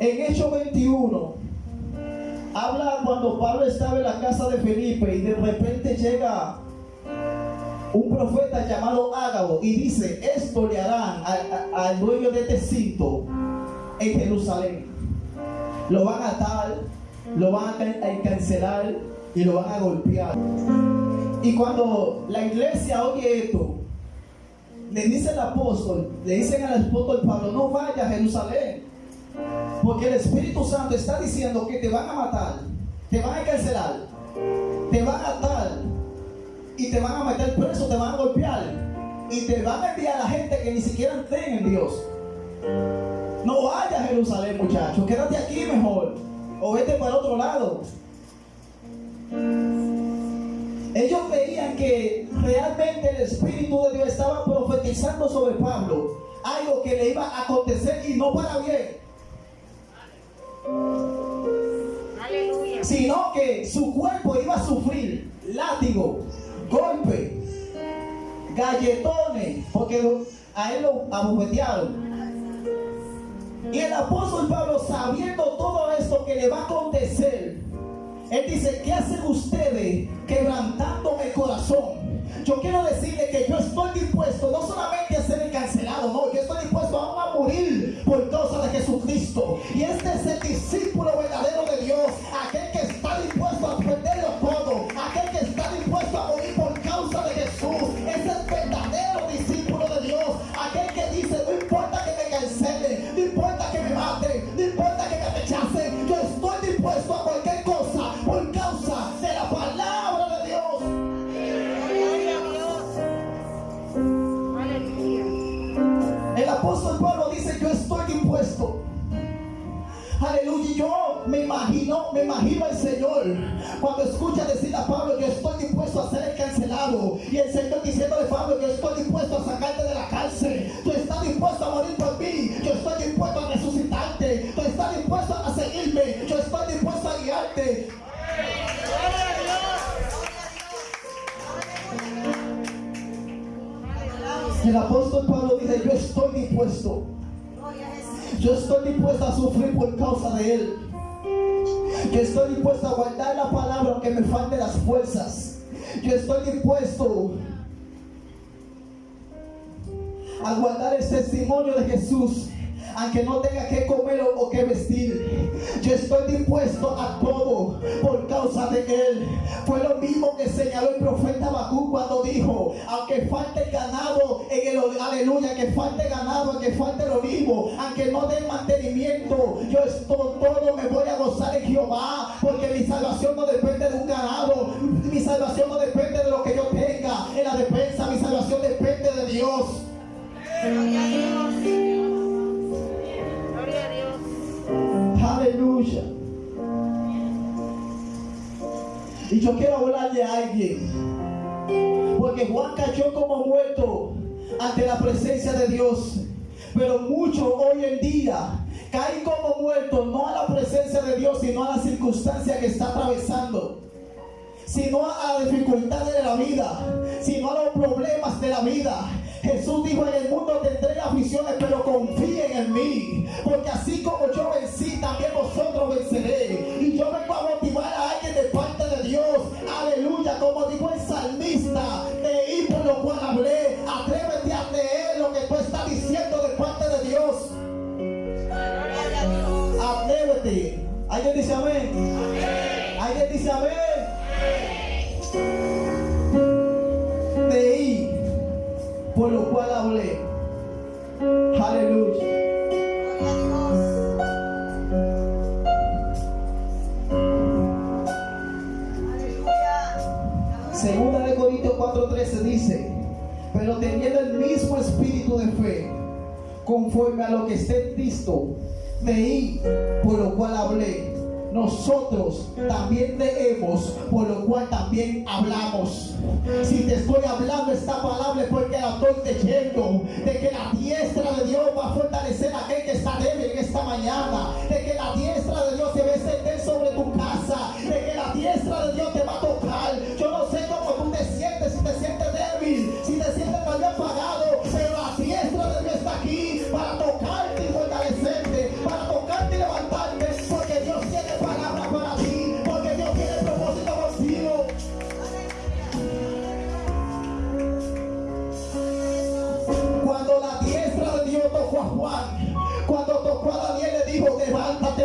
En Hechos 21, habla cuando Pablo estaba en la casa de Felipe y de repente llega un profeta llamado Ágabo y dice, esto le harán al, dueño de este cinto en Jerusalén. Lo van a atar, lo van a encarcelar y lo van a golpear. Y cuando la iglesia oye esto, le dice el apóstol, le dicen al apóstol Pablo, no vaya a Jerusalén, porque el Espíritu Santo está diciendo que te van a matar, te van a encarcelar, te van a atar y te van a meter preso, te van a golpear y te van a enviar a la gente que ni siquiera creen en Dios. No vaya a Jerusalén, muchachos, quédate aquí mejor o vete para otro lado. Ellos veían que realmente el Espíritu de Dios estaba profetizando sobre Pablo algo que le iba a acontecer y no para bien. Sino que su cuerpo iba a sufrir látigo, golpe, galletones, porque a él lo abofetearon. Y el apóstol Pablo, sabiendo todo esto que le va a acontecer, él dice, ¿qué hacen ustedes quebrantando el corazón? Yo quiero decirle que yo estoy dispuesto no solamente a ser encarcelado, no, yo estoy dispuesto a morir por causa de Jesucristo. Y este es el discípulo verdadero de Dios, aquel cuando escucha decir a Pablo, yo estoy dispuesto a ser cancelado. Y el Señor diciéndole a Pablo, yo estoy dispuesto a sacarte de la cárcel. Tú estás dispuesto a morir por mí. Yo estoy dispuesto a resucitarte. Tú estás dispuesto a seguirme. Yo estoy dispuesto a guiarte. El apóstol Pablo dice, yo estoy dispuesto. Yo estoy dispuesto a sufrir por causa de Él. Yo estoy dispuesto a guardar la palabra aunque me falte las fuerzas. Yo estoy dispuesto a guardar el testimonio de Jesús aunque no tenga que comer o que vestir. Yo estoy dispuesto a todo por causa de Él. Fue lo mismo que señaló el profeta Bakú cuando dijo, aunque falte ganado en el aleluya, que falte ganado, aunque falte el olivo, aunque no dé mantenimiento, yo estoy todo me voy a gozar en Jehová, porque mi salvación no depende de un ganado, mi salvación no depende de lo que yo tenga en la defensa, mi salvación depende de Dios. Y yo quiero hablarle a alguien. Porque Juan cayó como muerto ante la presencia de Dios. Pero muchos hoy en día caen como muertos no a la presencia de Dios, sino a la circunstancia que está atravesando. Sino a las dificultades de la vida, sino a los problemas de la vida. Jesús dijo, en el mundo tendré aflicciones, pero confíen en mí. Porque así como yo vencí, también vosotros venceré. Y yo vengo a motivar a alguien de parte de Dios. Aleluya, como dijo el salmista, leí por lo cual hablé. Atrévete a leer lo que tú estás diciendo de parte de Dios. Atrévete. ¿Alguien dice amén? ¿Alguien dice amén? Leí por lo cual hablé. Aleluya. Segunda de Corintios 4:13 dice, pero teniendo el mismo espíritu de fe, conforme a lo que esté visto, veí, por lo cual hablé nosotros también leemos, por lo cual también hablamos. Si te estoy hablando esta palabra es porque la estoy leyendo, de que la diestra de Dios va a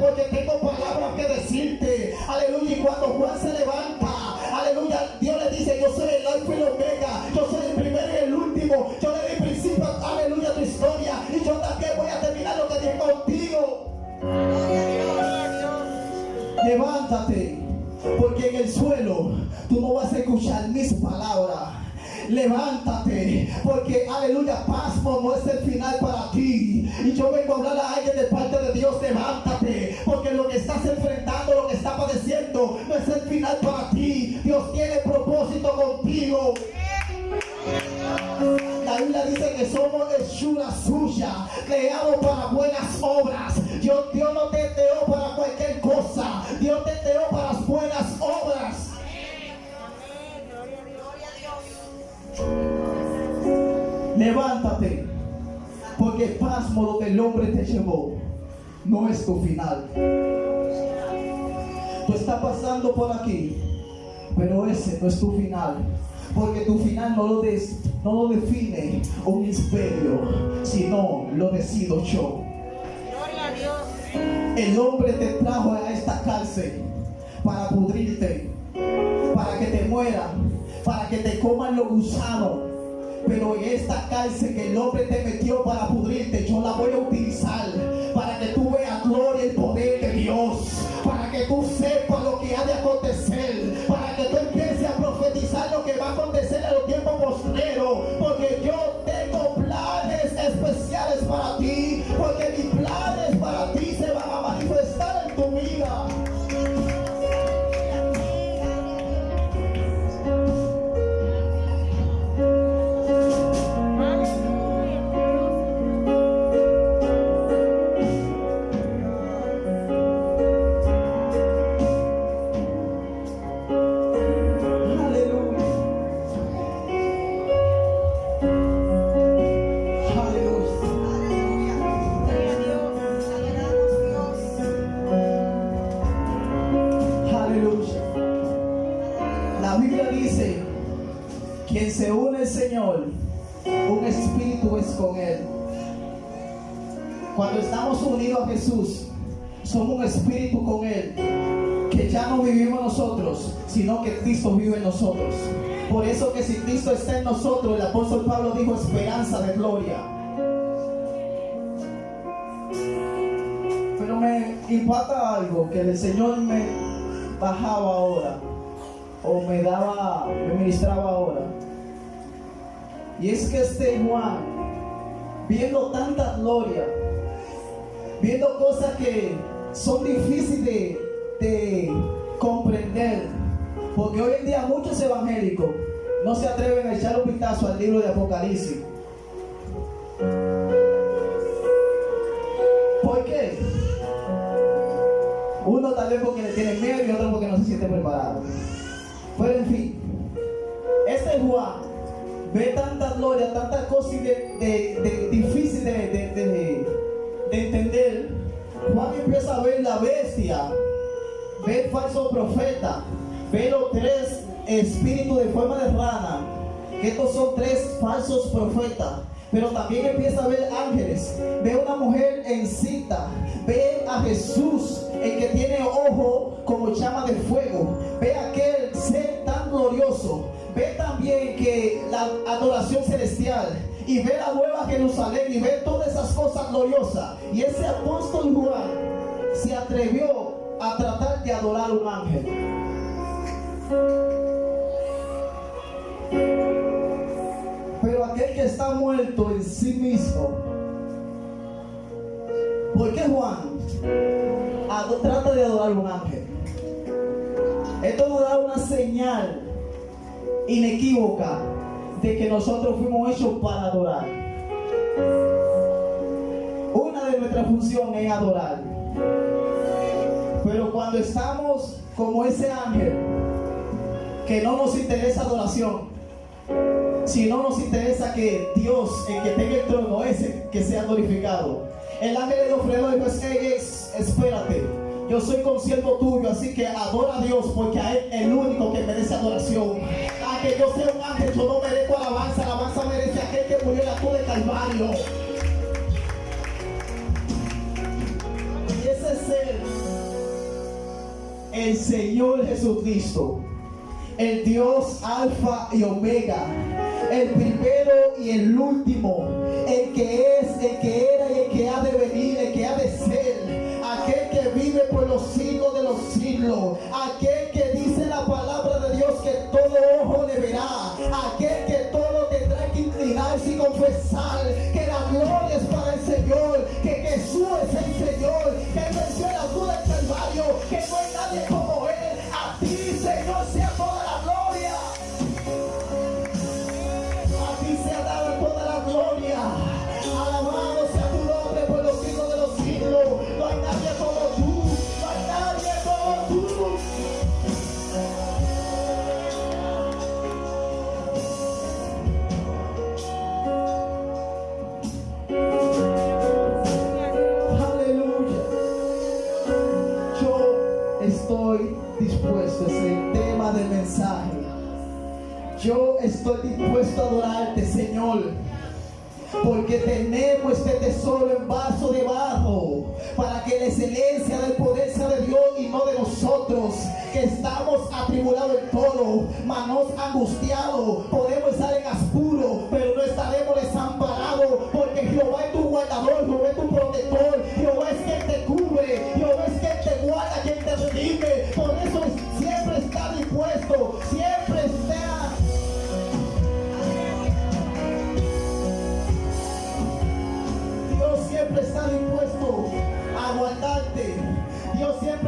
porque tengo palabras que decirte. Aleluya. Y cuando Juan se levanta, aleluya, Dios le dice, yo soy el alfa y el omega. Yo soy el primero y el último. Yo le di principio, aleluya, tu historia. Y yo también voy a terminar lo que dije contigo. Levántate, porque en el suelo tú no vas a escuchar mis palabras. Levántate, porque aleluya, pasmo no es el final para ti. Y yo vengo a a alguien La Biblia dice que somos hechura suya, creados para buenas obras. Dios, Dios no te creó para cualquier cosa. Dios te creó para las buenas obras. Levántate, porque el pasmo donde el hombre te llevó no es tu final. Tú estás pasando por aquí, pero ese no es tu final. Porque tu final no lo, des- no lo define un imperio, sino lo decido yo. Gloria a Dios. El hombre te trajo a esta cárcel para pudrirte, para que te muera, para que te coman los gusanos. Pero en esta cárcel que el hombre te metió para pudrirte, yo la voy a utilizar para que tú veas gloria y poder de Dios, para que tú sepas lo que ha de acontecer, Biblia dice, quien se une al Señor, un espíritu es con Él. Cuando estamos unidos a Jesús, somos un espíritu con Él, que ya no vivimos nosotros, sino que Cristo vive en nosotros. Por eso que si Cristo está en nosotros, el apóstol Pablo dijo esperanza de gloria. Pero me impacta algo que el Señor me bajaba ahora o me daba, me ministraba ahora. Y es que este Juan, viendo tanta gloria, viendo cosas que son difíciles de, de comprender, porque hoy en día muchos evangélicos no se atreven a echar un vistazo al libro de Apocalipsis. ¿Por qué? Uno tal vez porque le tiene miedo y otro porque no se siente preparado. Pero en fin, este Juan ve tanta gloria, tantas cosas de, de, difíciles de, de- de- de entender. Juan empieza a ver la bestia, ve el falso profeta, ve los tres espíritus de forma de rana, estos son tres falsos profetas. Pero también empieza a ver ángeles, ve una mujer en cita, ve a Jesús, el que tiene ojo como llama de fuego, ve aquel glorioso, ve también que la adoración celestial y ve la nueva Jerusalén y ve todas esas cosas gloriosas. Y ese apóstol Juan se atrevió a tratar de adorar a un ángel. Pero aquel que está muerto en sí mismo, ¿por qué Juan trata de adorar a un ángel? Esto nos da una señal inequívoca de que nosotros fuimos hechos para adorar. Una de nuestras funciones es adorar. Pero cuando estamos como ese ángel, que no nos interesa adoración, sino nos interesa que Dios, el que tenga el trono, ese que sea glorificado. El ángel de los frenos dijo, "Ey, es- espérate, yo soy consiervo tuyo, así que adora a Dios, porque a Él es el único que merece adoración. Que yo sea un ángel, yo no merezco alabanza. Alabanza merece aquel que murió en la cruz de Calvario. Y ese es el Señor Jesucristo. El Dios Alfa y Omega. El primero y el último. El que es, el que era y el que ha de venir, el que ha de ser. Adorarte, Señor. Porque tenemos este tesoro en vaso de barro para que la excelencia del poder sea de Dios y no de nosotros, que estamos atribulados en todo, manos angustiados, podemos estar en apuro, pero no estaremos desamparados, porque Jehová es tu guardador, Jehová es tu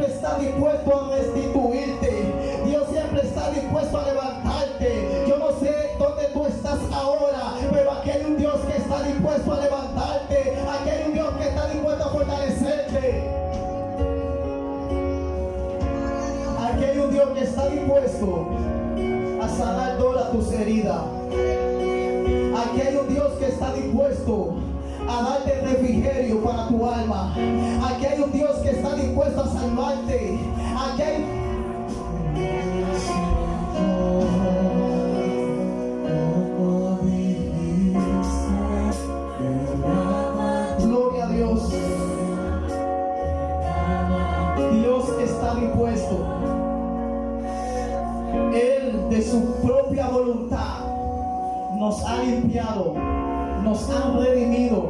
está dispuesto a restituirte. Dios siempre está dispuesto a levantarte. Yo no sé dónde tú estás ahora, pero aquí un Dios que está dispuesto a levantarte. Aquí un Dios que está dispuesto a fortalecerte. Aquí un Dios que está dispuesto a sanar todas tus heridas. Aquí un Dios que está dispuesto a darte refrigerio para tu alma. Aquí hay un Dios que está dispuesto a salvarte. Aquí hay gloria a Dios. Dios está dispuesto. Él de su propia voluntad nos ha limpiado, nos ha redimido,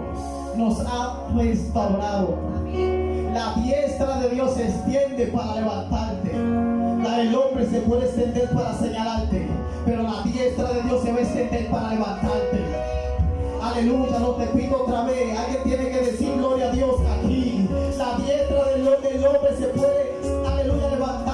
nos ha restaurado. La diestra de Dios se extiende para levantarte. La del hombre se puede extender para señalarte, pero la diestra de Dios se va a extender para levantarte. Aleluya, no te pido otra vez. Alguien tiene que decir gloria a Dios aquí. La diestra del, hombre se puede, aleluya, levantar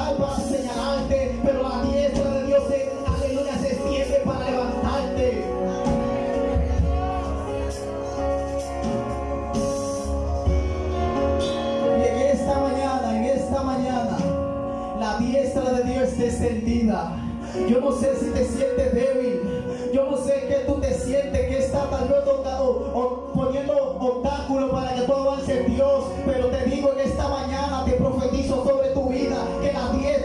sentida. Yo no sé si te sientes débil. Yo no sé que tú te sientes que está tal vez poniendo obstáculos para que tú avances Dios. Pero te digo en esta mañana, te profetizo sobre tu vida que la 10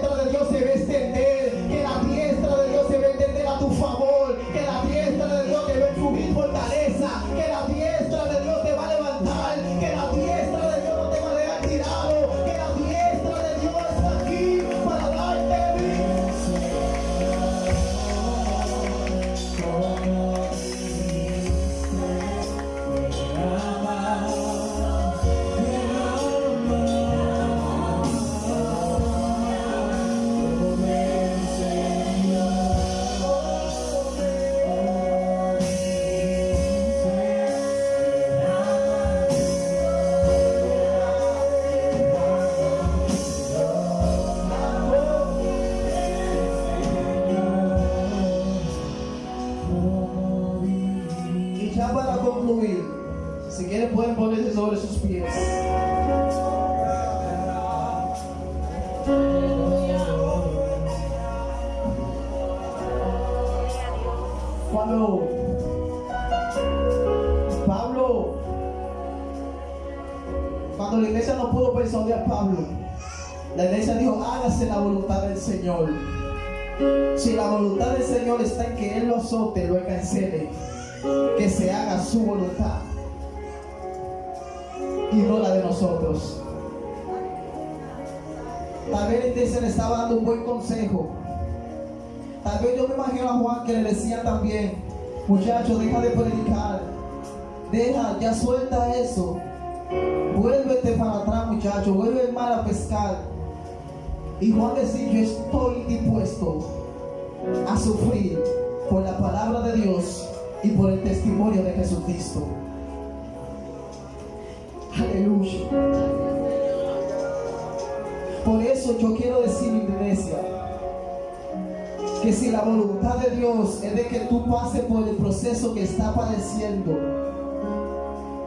Y ya para concluir, si quieren pueden ponerse sobre sus pies. Cuando Pablo, cuando la iglesia no pudo persuadir a Pablo, la iglesia dijo, hágase la voluntad del Señor. Si la voluntad del Señor está en que Él lo azote, lo encarcele, que se haga su voluntad y no la de nosotros. Tal vez la iglesia le estaba dando un buen consejo. Tal vez yo me imagino a Juan que le decía también, muchacho, deja de predicar. Deja, ya suelta eso. Vuélvete para atrás, muchacho. Vuelve el mar a pescar. Y Juan decía, yo estoy dispuesto a sufrir por la palabra de Dios y por el testimonio de Jesucristo. Aleluya. Por eso yo quiero decir, iglesia, que si la voluntad de Dios es de que tú pases por el proceso que está padeciendo,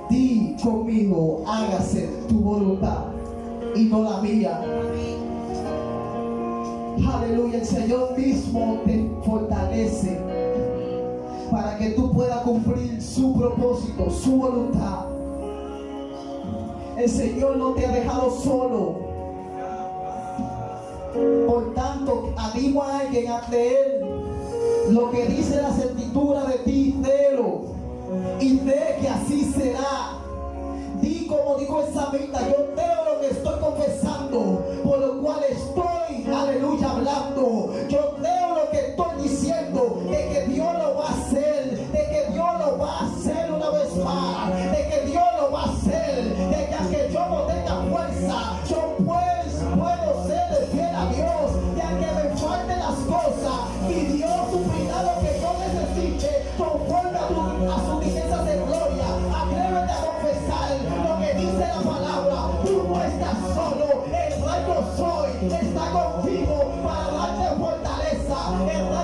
di conmigo, hágase tu voluntad y no la mía. Aleluya, el Señor mismo te fortalece para que tú puedas cumplir su propósito, su voluntad. El Señor no te ha dejado solo. Por tanto, animo a alguien a creer lo que dice la certitura de ti, délo. Y ve que así será. Di como dijo esa mitad, yo creo lo que estoy confesando, estás solo, el rey yo soy, está contigo para darte fortaleza. El